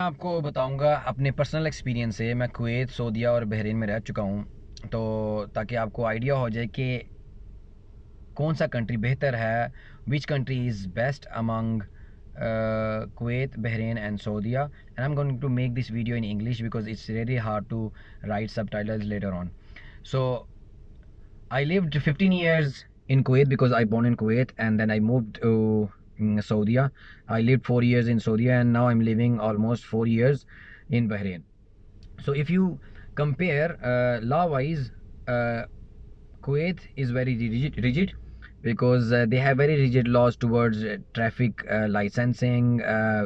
میں آپ کو بتاؤں گا اپنے پرسنل ایکسپیرینس سے میں کویت سعودیہ اور بحرین میں رہ چکا ہوں تو تاکہ آپ کو آئیڈیا ہو جائے کہ کون سا کنٹری بہتر ہے which country is best among Kuwait Bahrain and and I'm going to make this video in English because it's very hard to write subtitles later on so I lived fifteen years in Kuwait because I born in Kuwait and then I move to in Saudi. I lived 4 years in Saudi and now I'm living almost 4 years in Bahrain. So if you compare uh, law wise, uh, Kuwait is very rigid because uh, they have very rigid laws towards uh, traffic uh, licensing,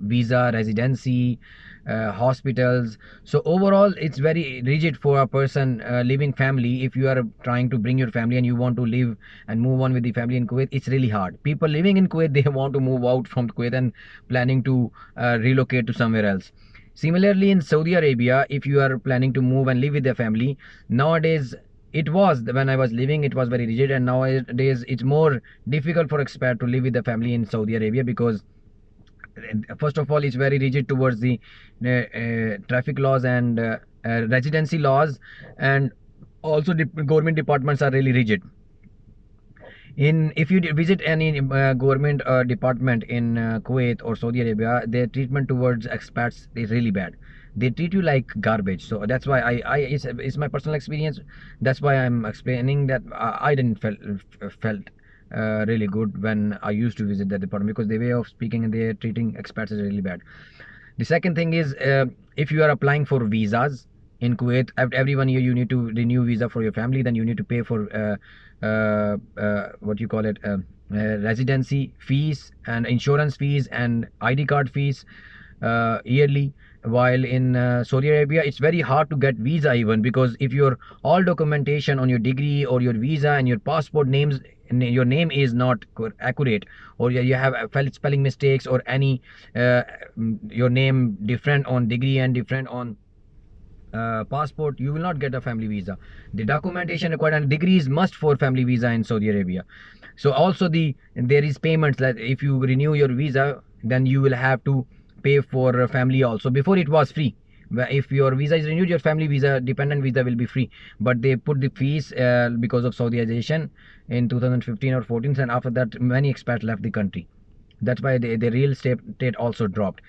visa, residency, hospitals. So overall it's very rigid for a person living family. If you are trying to bring your family and you want to live and move on with the family in Kuwait, it's really hard. People living in Kuwait, they want to move out from Kuwait and planning to relocate to somewhere else. Similarly in Saudi Arabia, if you are planning to move and live with their family, nowadays it was, when I was living, it was very rigid, and nowadays it's more difficult for expat to live with the family in Saudi Arabia, because eh, first of all it's very rigid towards the eh, eh, traffic laws and residency laws, and also government departments are really rigid. If you visit any government department in Kuwait or Saudi Arabia, their treatment towards expats is really bad they treat you like garbage. So that's why it's my personal experience. That's why I'm explaining that uh, I didn't felt uh, really good when I used to visit that department, because the way of speaking and they're treating expats is really bad. The second thing is, um, if you are applying for visas in Kuwait, every 1 year you need to renew visa for your family. Then you need to pay for uh, what you call it, um, residency fees and insurance fees and ID card fees yearly. While in uh, Saudi Arabia, it's very hard to get visa even, because if your all documentation on your degree or your visa and your passport names, your name is not accurate, or you have uh, spelling mistakes, or any uh, your name different on degree and different on passport, you will not get a family visa. The documentation required, and degree is must for family visa in Saudi Arabia. So also there is payments that if you renew your visa, then you will have to pay for family also. Before it was free. If your visa is renewed, your family visa, dependent visa will be free. But they put the fees uh, because of Saudiization in 2015 or 14, and after that many expats left the country. That's why the real estate also dropped.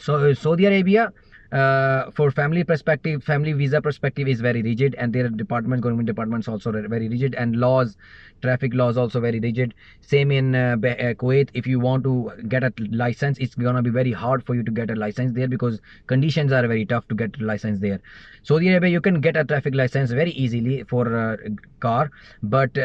So uh, Saudi Arabia uh, for family perspective, family visa perspective is very rigid, and their department, government departments, also very rigid, and laws, traffic laws also very rigid. Same in uh, uh, Kuwait. If you want to get a license, it's gonna be very hard for you to get a license there, because conditions are very tough to get a license there. Saudi Arabia, you can get a traffic license very easily for a car, but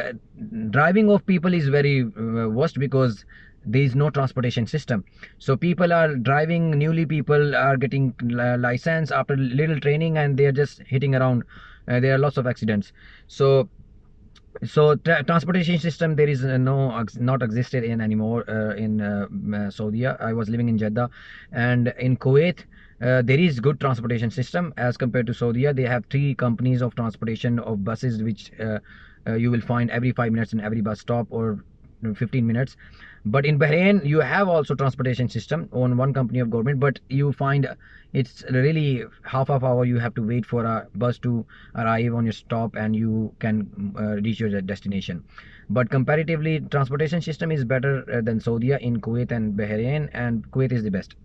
driving of people is very worst, because there is no transportation system. So people are driving, people are getting license after little training, and they are just hitting around. Uh, there are lots of accidents. So transportation system there is uh, not existed in anymore uh, in Saudi. I was living in Jeddah, and in Kuwait there is good transportation system as compared to Saudi. They have 3 companies of transportation of buses, which you will find every 5 minutes in every bus stop or 15 minutes. But in Bahrain, you have also transportation system on one company of government, but you find it's really half of hour you have to wait for a bus to arrive on your stop, and you can uh, reach your destination. But comparatively, transportation system is better uh, than Saudia in Kuwait and Bahrain, and Kuwait is the best.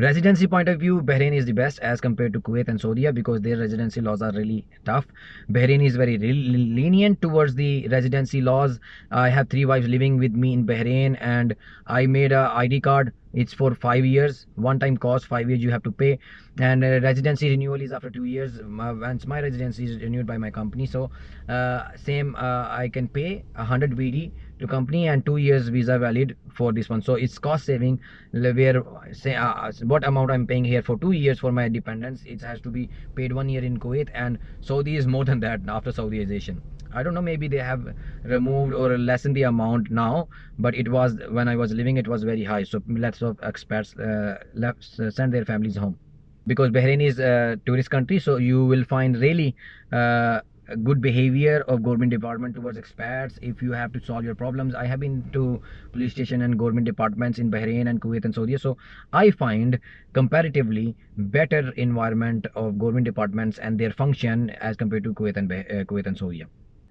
Residency point of view, Bahrain is the best as compared to Kuwait and Saudi Arabia because their residency laws are really tough. Bahrain is very lenient towards the residency laws. I have three wives living with me in Bahrain and I made a ID card it's for 5 years, one-time cost, 5 years you have to pay. And uh, residency renewal is after 2 years. Once my residency is renewed by my company, so uh, same uh, I can pay 100 BD to company and 2 years visa valid for this one. So it's cost saving, where say what amount I'm paying here for 2 years for my dependents, it has to be paid 1 year in Kuwait, and Saudi is more than that after Saudization. I don't know, maybe they have removed or lessened the amount now, but it was when I was living, it was very high. So let's of expats uh, uh, send their families home, because Bahrain is a tourist country. So you will find really uh, good behavior of government department towards expats. If you have to solve your problems, I have been to police station and government departments in Bahrain and Kuwait and Saudi. So I find comparatively better environment of government departments and their function as compared to Kuwait and Saudi.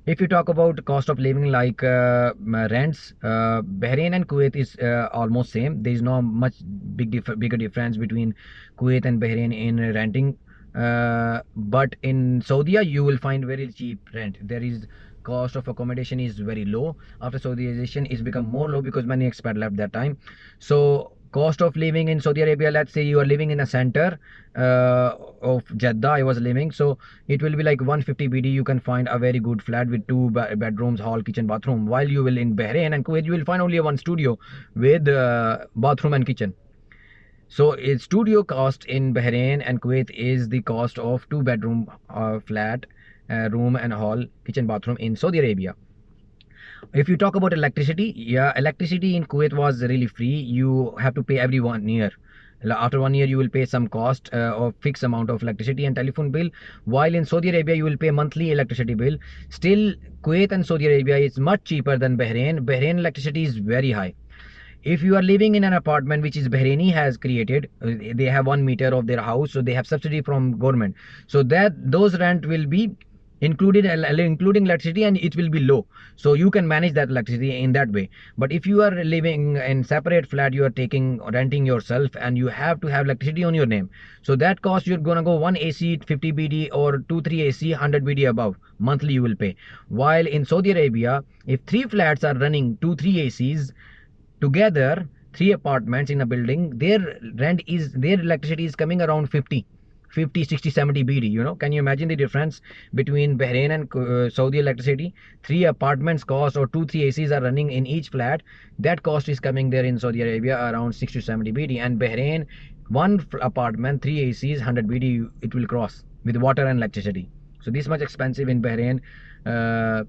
If you talk about cost of living, like uh, uh, rents, uh, Bahrain and Kuwait is almost same. There is no much bigger difference between Kuwait and Bahrain in renting. But in Saudi you will find very cheap rent. There is cost of accommodation is very low. After Saudiization, it's become more low because many expats left that time. So Cost of living in Saudi Arabia, let's say you are living in a center uh, of Jeddah, I was living, so it will be like 150 BD. You can find a very good flat with 2 bedrooms, hall, kitchen, bathroom. While you will in Bahrain and Kuwait, you will find only 1 studio with uh, bathroom and kitchen. So its studio cost in Bahrain and Kuwait is the cost of 2 bedroom uh, flat, room and hall, kitchen, bathroom in Saudi Arabia. If you talk about electricity, yeah, electricity in Kuwait was really free. You have to pay every 1 year. After 1 year, you will pay some cost uh, or fixed amount of electricity and telephone bill. While in Saudi Arabia, you will pay monthly electricity bill. Still, Kuwait and Saudi Arabia is much cheaper than Bahrain. Bahrain electricity is very high. If you are living in an apartment which is Bahraini has created, uh, they have 1 meter of their house, so they have subsidy from government. So that those rent will be uh, uh, including electricity, and it will be low, so you can manage that electricity in that way. But if you are living in separate flat, you are renting yourself, and you have to have electricity on your name, so that cost you're gonna go 1 AC 50 BD or 2-3 AC 100 BD above monthly you will pay. While in Saudi Arabia, if 3 flats are running 2-3 ACs together, 3 apartments in a building, their electricity is coming around 50 50, 60, 70 BD, you know. Can you imagine the difference between Bahrain and uh, Saudi electricity? 3 apartments cost or 2-3 ACs are running in each flat. That cost is coming there in Saudi Arabia around 60 to 70 BD. And Bahrain, 1 apartment, 3 ACs, 100 BD it will cross with water and electricity. So this much expensive in Bahrain, uh,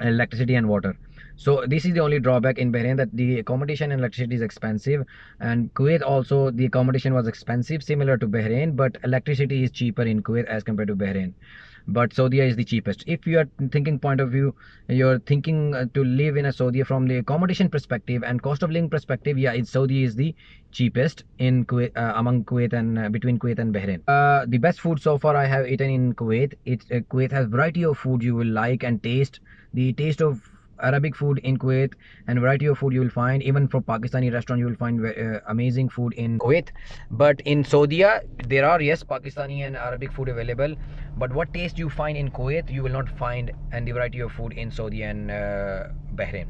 electricity and water. So this is the only drawback in Bahrain, that the accommodation and electricity is expensive. And Kuwait also, the accommodation was expensive, similar to Bahrain, but electricity is cheaper in Kuwait as compared to Bahrain. But Saudia is the cheapest. If you are thinking point of view, you're thinking uh, to live in a Saudia from the accommodation perspective and cost of living perspective, yeah, Saudi is the cheapest in Kuwait, uh, among Kuwait and uh, between Kuwait and Bahrain. The best food so far I have eaten in Kuwait. Kuwait has variety of food you will like and taste. The taste of Arabic food in Kuwait, and variety of food you will find. Even for Pakistani restaurant you will find uh, amazing food in Kuwait. But in Saudi, there are, yes, Pakistani and Arabic food available, but what taste you find in Kuwait you will not find, and the variety of food in Saudi and uh, Bahrain.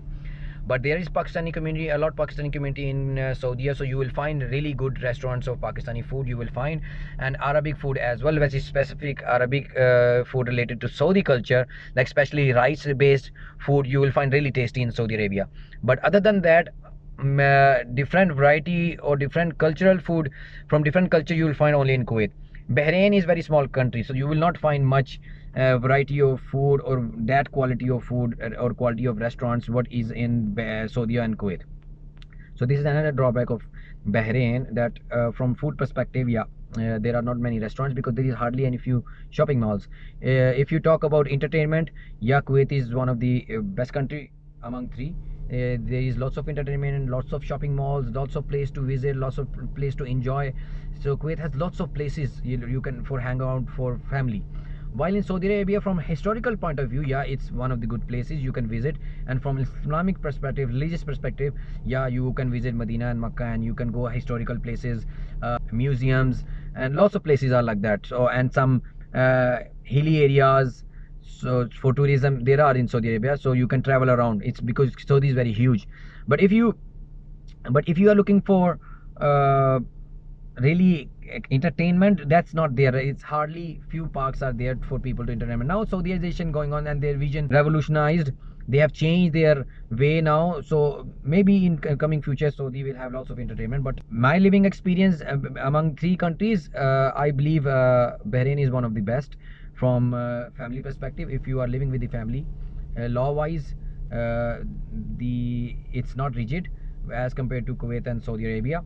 But there is Pakistani community, a lot of Pakistani community in uh, Saudi. So you will find really good restaurants of Pakistani food you will find, and Arabic food as well, which is specific Arabic uh, food related to Saudi culture, like especially rice based food you will find really tasty in Saudi Arabia. But other than that, mm, uh, different variety or different cultural food from different culture you will find only in Kuwait. Bahrain is very small country, so you will not find much uh, variety of food or that quality of food uh, or quality of restaurants what is in uh, Saudi and Kuwait. So this is another drawback of Bahrain, that from food perspective, yeah, there are not many restaurants because there is hardly any few shopping malls. If you talk about entertainment, yeah, Kuwait is one of the best country among three. There is lots of entertainment and lots of shopping malls, lots of place to visit, lots of place to enjoy. So Kuwait has lots of places you can for hang out for family. While in Saudi Arabia, from a historical point of view, yeah, it's one of the good places you can visit. And from Islamic perspective, religious perspective, yeah, you can visit Medina and Mecca, and you can go historical places, uh, museums, and lots of places are like that. So, and some uh, hilly areas. So for tourism, there are in Saudi Arabia. So you can travel around. It's because Saudi is very huge. But if you are looking for uh, really entertainment that's not there. It's hardly few parks are there for people to entertainment. Now Saudization going on and their vision revolutionized. They have changed their way now, so maybe in coming future Saudi will have lots of entertainment. But my living experience uh, among three countries, uh, I believe uh, Bahrain is one of the best from family perspective. If you are living with the family, law wise it's not rigid as compared to Kuwait and Saudi Arabia.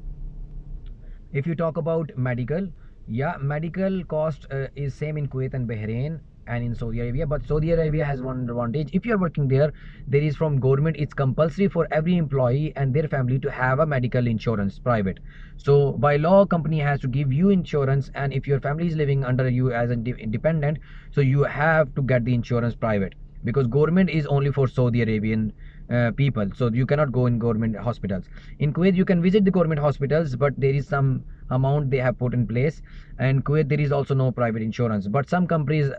If you talk about medical, yeah, medical cost uh, is same in Kuwait and Bahrain and in Saudi Arabia, but Saudi Arabia has one advantage. If you are working there is from government, it's compulsory for every employee and their family to have a medical insurance, private. So by law, company has to give you insurance, and if your family is living under you as a dependent, so you have to get the insurance private because government is only for Saudi Arabian uh, people, so you cannot go in government hospitals. In Kuwait you can visit the government hospitals, but there is some amount they have put in place, and Kuwait there is also no private insurance, but some companies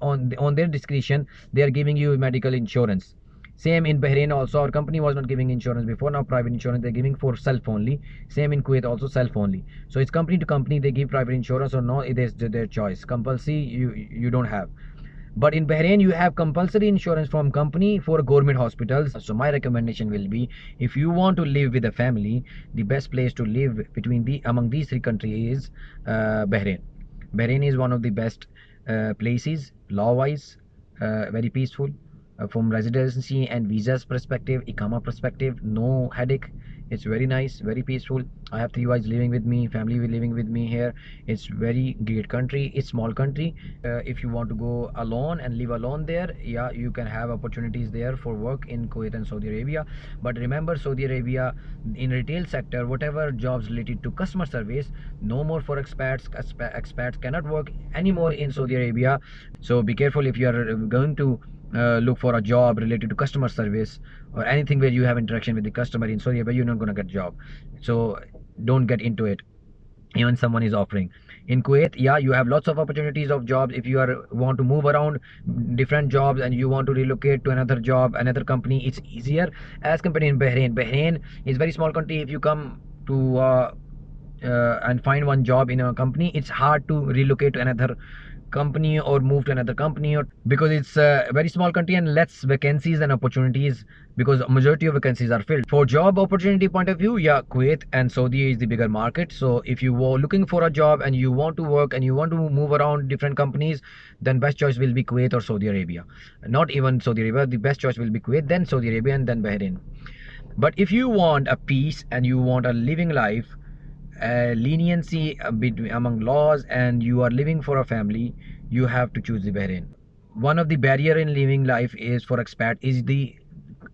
on their discretion they are giving you medical insurance. Same in Bahrain also, our company was not giving insurance before, now private insurance they're giving for self only. Same in Kuwait also, self only. So it's company to company, they give private insurance or no, it is their choice. Compulsory you don't have. But in Bahrain, you have compulsory insurance from company for government hospitals. So my recommendation will be, if you want to live with a family, the best place to live among these three countries is uh, Bahrain. Bahrain is one of the best uh, places, law-wise, uh, very peaceful, from residency and visas perspective, Iqama perspective, no headache. It's very nice, very peaceful. I have three wives living with me, family living with me here. It's very great country. It's small country. Uh, if you want to go alone and live alone there, yeah, you can have opportunities there for work in Kuwait and Saudi Arabia. But remember, Saudi Arabia in retail sector, whatever jobs related to customer service, no more for expats. Expats cannot work anymore in Saudi Arabia. So be careful if you are going to uh, look for a job related to customer service or anything where you have interaction with the customer in Saudi Arabia, you're not going to get a job. So don't get into it, even someone is offering. In Kuwait, yeah, you have lots of opportunities of jobs. If you are want to move around different jobs and you want to relocate to another job, another company, it's easier as compared in Bahrain. Bahrain is a very small country. If you come to uh, uh, and find one job in a company, it's hard to relocate to another company or move to another company, or because it's a very small country and less vacancies and opportunities, because majority of vacancies are filled. For job opportunity point of view, yeah, Kuwait and Saudi is the bigger market. So if you were looking for a job and you want to work and you want to move around different companies, then best choice will be Kuwait or Saudi Arabia. Not even Saudi Arabia, the best choice will be Kuwait, then Saudi Arabia, and then Bahrain. But if you want a peace and you want a living life, leniency between among laws and you are living for a family, you have to choose the Bahrain. One of the barrier in living life is for expat is the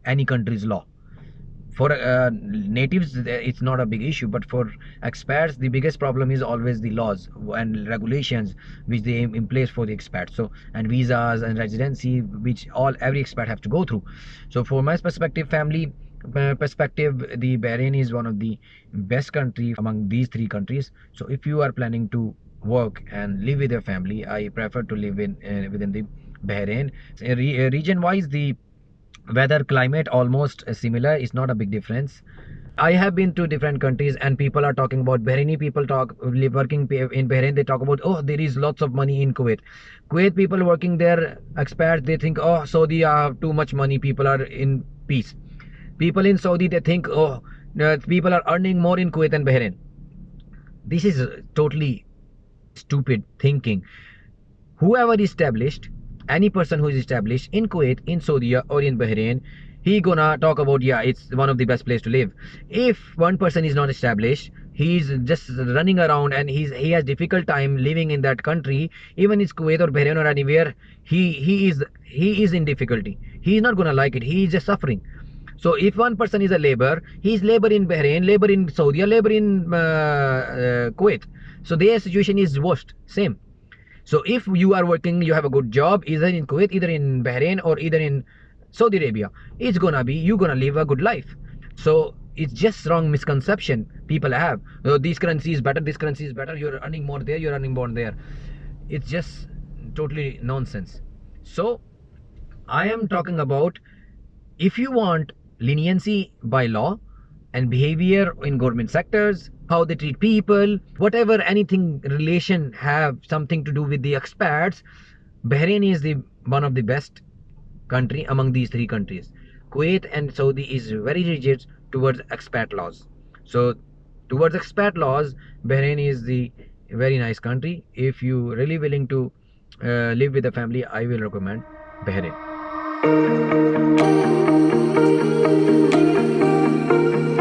any country's law. For uh, natives, it's not a big issue, but for expats, the biggest problem is always the laws and regulations which they in place for the expats. So, and visas and residency, which every expat have to go through. So, for my perspective, family perspective, the Bahrain is one of the best country among these three countries. So if you are planning to work and live with your family, I prefer to live in uh, within the Bahrain. Region wise, the weather, climate almost similar. It's not a big difference. I have been to different countries and people are talking about Bahraini people working in Bahrain. They talk about, oh, there is lots of money in Kuwait. Kuwait people working there, expats, they think, oh, Saudi have uh, too much money, people are in peace. People in Saudi, they think, oh, people are earning more in Kuwait and Bahrain. This is totally stupid thinking. Whoever established, any person who is established in Kuwait, in Saudi or in Bahrain, he gonna talk about, yeah, it's one of the best place to live. If one person is not established, he's just running around and he has difficult time living in that country, even in Kuwait or Bahrain or anywhere, he is in difficulty. He is not gonna like it. He is just suffering. Person is a labour he is labour in Bahrain labour labour in Kuwait so the situation same so if you are working you have a گھرت are gonna you gonna leave a گائف so it's just wrong misconception people have currencies currency more there you earning more there justly nonsense so I'm talking about you want leniency by law and behavior in government sectors, how they treat people, whatever, anything relation have something to do with the expats. Bahrain is the one of the best country among these three countries. Kuwait and Saudi is very rigid towards expat laws. So towards expat laws, Bahrain is the very nice country. If you really willing to uh, live with a family, I will recommend Bahrain. Thank you.